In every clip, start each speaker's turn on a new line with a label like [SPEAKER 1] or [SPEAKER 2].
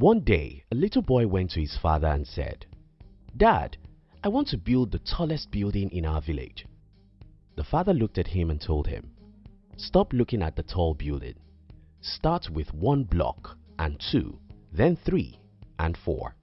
[SPEAKER 1] One day, a little boy went to his father and said, Dad, I want to build the tallest building in our village. The father looked at him and told him, Stop looking at the tall building. Start with one block and two, then three and four.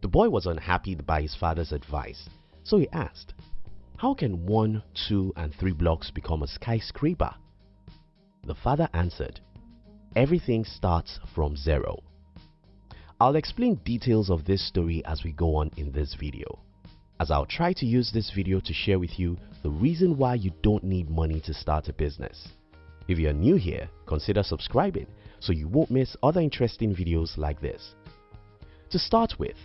[SPEAKER 1] The boy was unhappy by his father's advice, so he asked, How can one, two, and three blocks become a skyscraper? The father answered, Everything starts from zero. I'll explain details of this story as we go on in this video, as I'll try to use this video to share with you the reason why you don't need money to start a business. If you're new here, consider subscribing so you won't miss other interesting videos like this. To start with,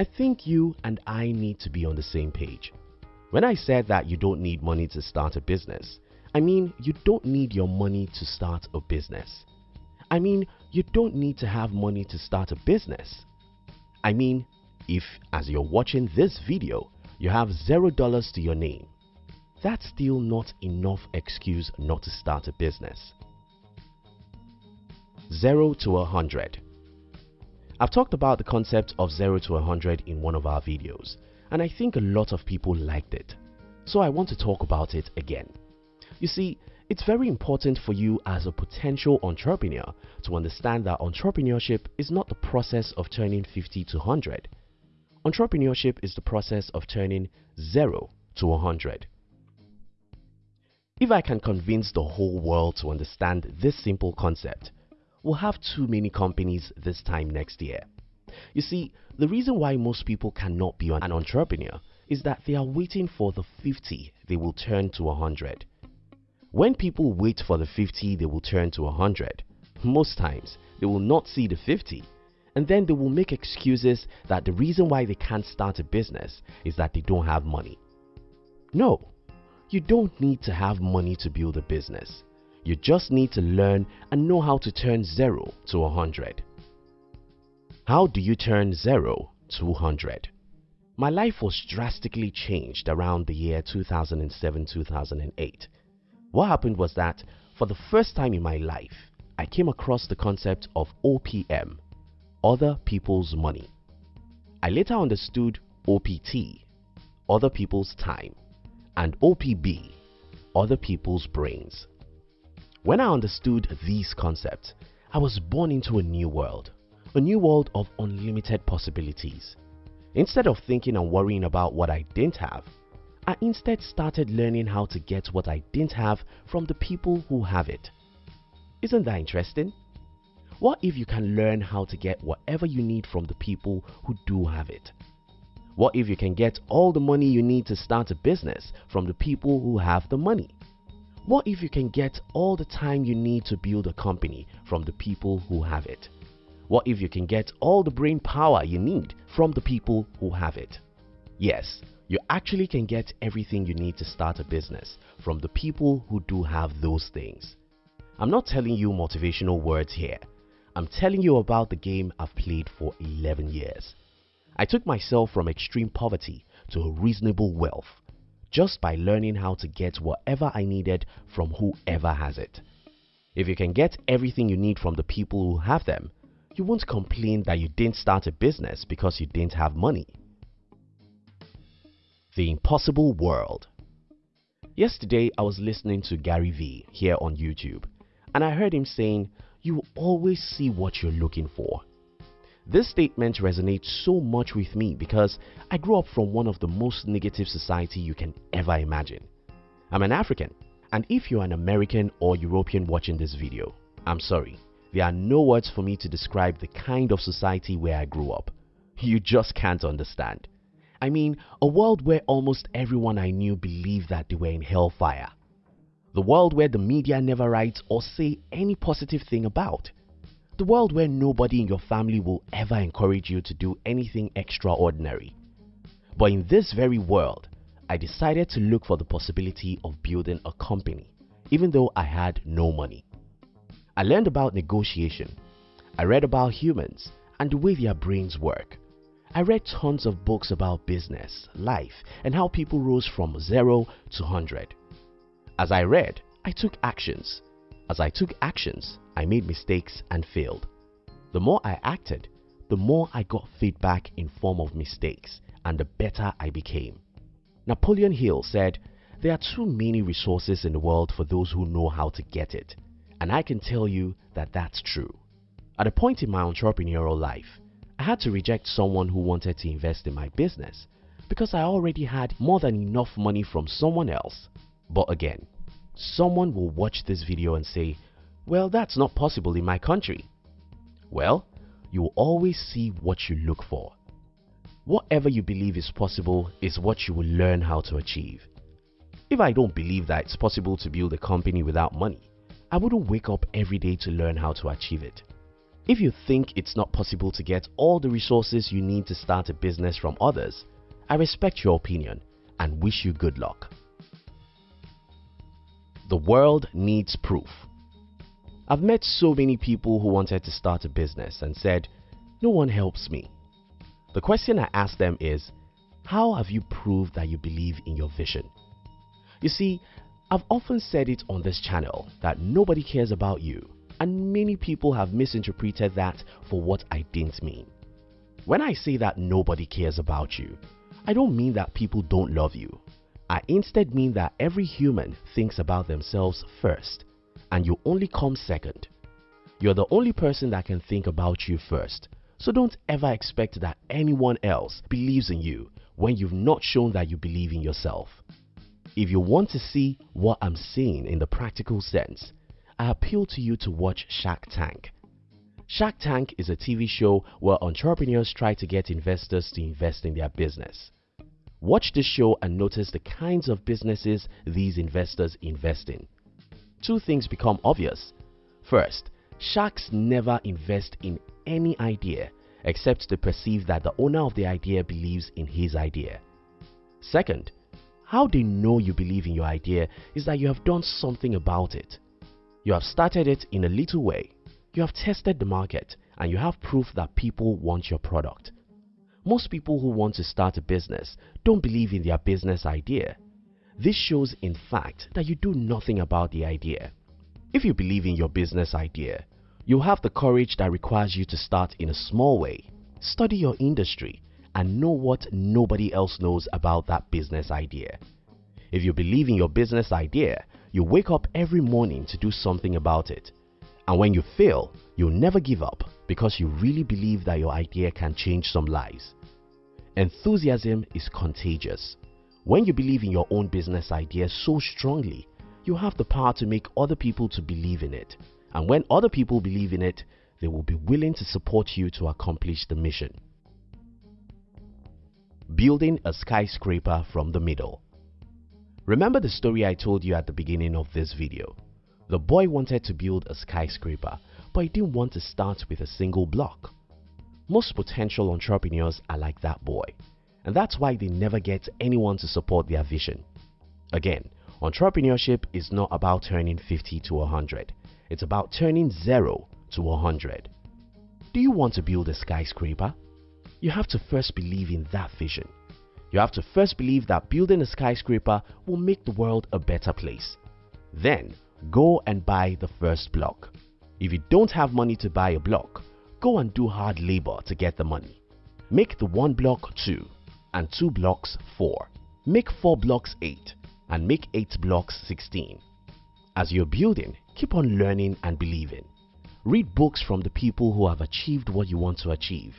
[SPEAKER 1] I think you and I need to be on the same page. When I said that you don't need money to start a business, I mean you don't need your money to start a business. I mean you don't need to have money to start a business. I mean if as you're watching this video you have zero dollars to your name, that's still not enough excuse not to start a business. 0 to a 100 I've talked about the concept of 0 to a 100 in one of our videos and I think a lot of people liked it. So I want to talk about it again. You see, it's very important for you as a potential entrepreneur to understand that entrepreneurship is not the process of turning 50 to 100. Entrepreneurship is the process of turning 0 to 100. If I can convince the whole world to understand this simple concept, we'll have too many companies this time next year. You see, the reason why most people cannot be an entrepreneur is that they are waiting for the 50 they will turn to 100. When people wait for the 50 they will turn to 100, most times they will not see the 50 and then they will make excuses that the reason why they can't start a business is that they don't have money. No, you don't need to have money to build a business. You just need to learn and know how to turn 0 to 100. How do you turn 0 to 100? My life was drastically changed around the year 2007-2008. What happened was that for the first time in my life, I came across the concept of OPM, Other People's Money. I later understood OPT, Other People's Time, and OPB, Other People's Brains. When I understood these concepts, I was born into a new world, a new world of unlimited possibilities. Instead of thinking and worrying about what I didn't have, I instead started learning how to get what I didn't have from the people who have it. Isn't that interesting? What if you can learn how to get whatever you need from the people who do have it? What if you can get all the money you need to start a business from the people who have the money? What if you can get all the time you need to build a company from the people who have it? What if you can get all the brain power you need from the people who have it? Yes, you actually can get everything you need to start a business from the people who do have those things. I'm not telling you motivational words here. I'm telling you about the game I've played for 11 years. I took myself from extreme poverty to a reasonable wealth just by learning how to get whatever I needed from whoever has it. If you can get everything you need from the people who have them, you won't complain that you didn't start a business because you didn't have money. The Impossible World Yesterday I was listening to Gary Vee here on YouTube and I heard him saying, you always see what you're looking for. This statement resonates so much with me because I grew up from one of the most negative society you can ever imagine. I'm an African and if you're an American or European watching this video, I'm sorry, there are no words for me to describe the kind of society where I grew up. You just can't understand. I mean, a world where almost everyone I knew believed that they were in hellfire. The world where the media never writes or say any positive thing about. The world where nobody in your family will ever encourage you to do anything extraordinary. But in this very world, I decided to look for the possibility of building a company even though I had no money. I learned about negotiation. I read about humans and the way their brains work. I read tons of books about business, life and how people rose from 0 to 100. As I read, I took actions. As I took actions, I made mistakes and failed. The more I acted, the more I got feedback in form of mistakes and the better I became. Napoleon Hill said, there are too many resources in the world for those who know how to get it. And I can tell you that that's true. At a point in my entrepreneurial life, I had to reject someone who wanted to invest in my business because I already had more than enough money from someone else. But again, someone will watch this video and say, well that's not possible in my country. Well, you will always see what you look for. Whatever you believe is possible is what you will learn how to achieve. If I don't believe that it's possible to build a company without money, I wouldn't wake up every day to learn how to achieve it. If you think it's not possible to get all the resources you need to start a business from others, I respect your opinion and wish you good luck. The world needs proof. I've met so many people who wanted to start a business and said, no one helps me. The question I ask them is, how have you proved that you believe in your vision? You see, I've often said it on this channel that nobody cares about you and many people have misinterpreted that for what I didn't mean. When I say that nobody cares about you, I don't mean that people don't love you. I instead mean that every human thinks about themselves first and you only come second. You're the only person that can think about you first. So don't ever expect that anyone else believes in you when you've not shown that you believe in yourself. If you want to see what I'm saying in the practical sense, I appeal to you to watch Shark Tank. Shark Tank is a TV show where entrepreneurs try to get investors to invest in their business. Watch this show and notice the kinds of businesses these investors invest in. Two things become obvious. First, sharks never invest in any idea except to perceive that the owner of the idea believes in his idea. Second, how they know you believe in your idea is that you have done something about it. You have started it in a little way. You have tested the market and you have proof that people want your product. Most people who want to start a business don't believe in their business idea. This shows in fact that you do nothing about the idea. If you believe in your business idea, you have the courage that requires you to start in a small way, study your industry and know what nobody else knows about that business idea. If you believe in your business idea, you wake up every morning to do something about it. And when you fail, you'll never give up because you really believe that your idea can change some lives. Enthusiasm is contagious. When you believe in your own business idea so strongly, you have the power to make other people to believe in it. And when other people believe in it, they will be willing to support you to accomplish the mission. Building a skyscraper from the middle Remember the story I told you at the beginning of this video. The boy wanted to build a skyscraper but he didn't want to start with a single block. Most potential entrepreneurs are like that boy and that's why they never get anyone to support their vision. Again, entrepreneurship is not about turning 50 to 100. It's about turning 0 to 100. Do you want to build a skyscraper? You have to first believe in that vision. You have to first believe that building a skyscraper will make the world a better place. Then, go and buy the first block. If you don't have money to buy a block, go and do hard labor to get the money. Make the one block 2 and 2 blocks 4. Make 4 blocks 8 and make 8 blocks 16. As you're building, keep on learning and believing. Read books from the people who have achieved what you want to achieve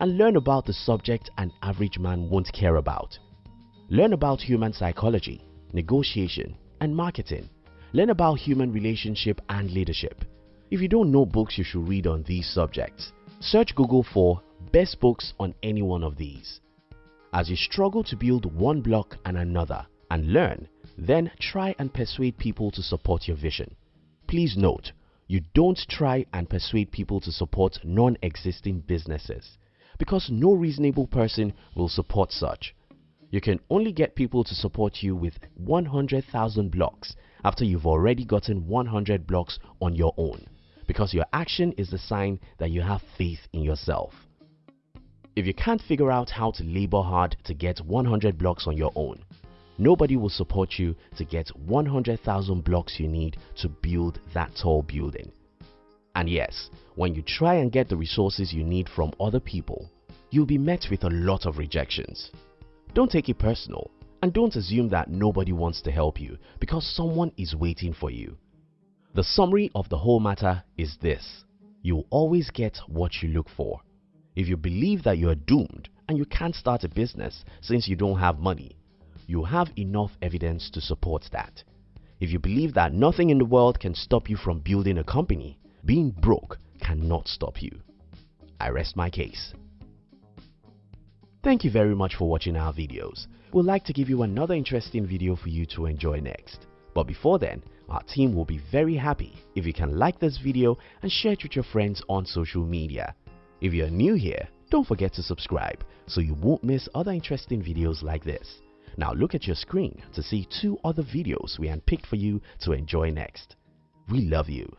[SPEAKER 1] and learn about the subject an average man won't care about. Learn about human psychology, negotiation and marketing. Learn about human relationship and leadership. If you don't know books you should read on these subjects, search Google for best books on any one of these. As you struggle to build one block and another and learn, then try and persuade people to support your vision. Please note, you don't try and persuade people to support non-existing businesses because no reasonable person will support such. You can only get people to support you with 100,000 blocks after you've already gotten 100 blocks on your own because your action is the sign that you have faith in yourself. If you can't figure out how to labor hard to get 100 blocks on your own, nobody will support you to get 100,000 blocks you need to build that tall building. And yes, when you try and get the resources you need from other people, you'll be met with a lot of rejections. Don't take it personal and don't assume that nobody wants to help you because someone is waiting for you. The summary of the whole matter is this. You'll always get what you look for. If you believe that you are doomed and you can't start a business since you don't have money, you have enough evidence to support that. If you believe that nothing in the world can stop you from building a company, being broke cannot stop you. I rest my case. Thank you very much for watching our videos. We'd like to give you another interesting video for you to enjoy next. But before then, our team will be very happy if you can like this video and share it with your friends on social media. If you're new here, don't forget to subscribe so you won't miss other interesting videos like this. Now look at your screen to see two other videos we handpicked for you to enjoy next. We love you.